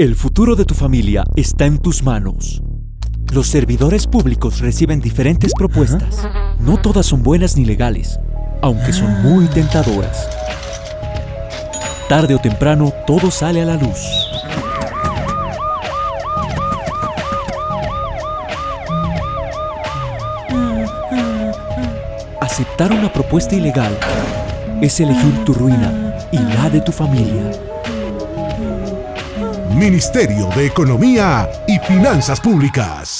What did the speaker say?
El futuro de tu familia está en tus manos. Los servidores públicos reciben diferentes propuestas. No todas son buenas ni legales, aunque son muy tentadoras. Tarde o temprano, todo sale a la luz. Aceptar una propuesta ilegal es elegir tu ruina y la de tu familia. Ministerio de Economía y Finanzas Públicas.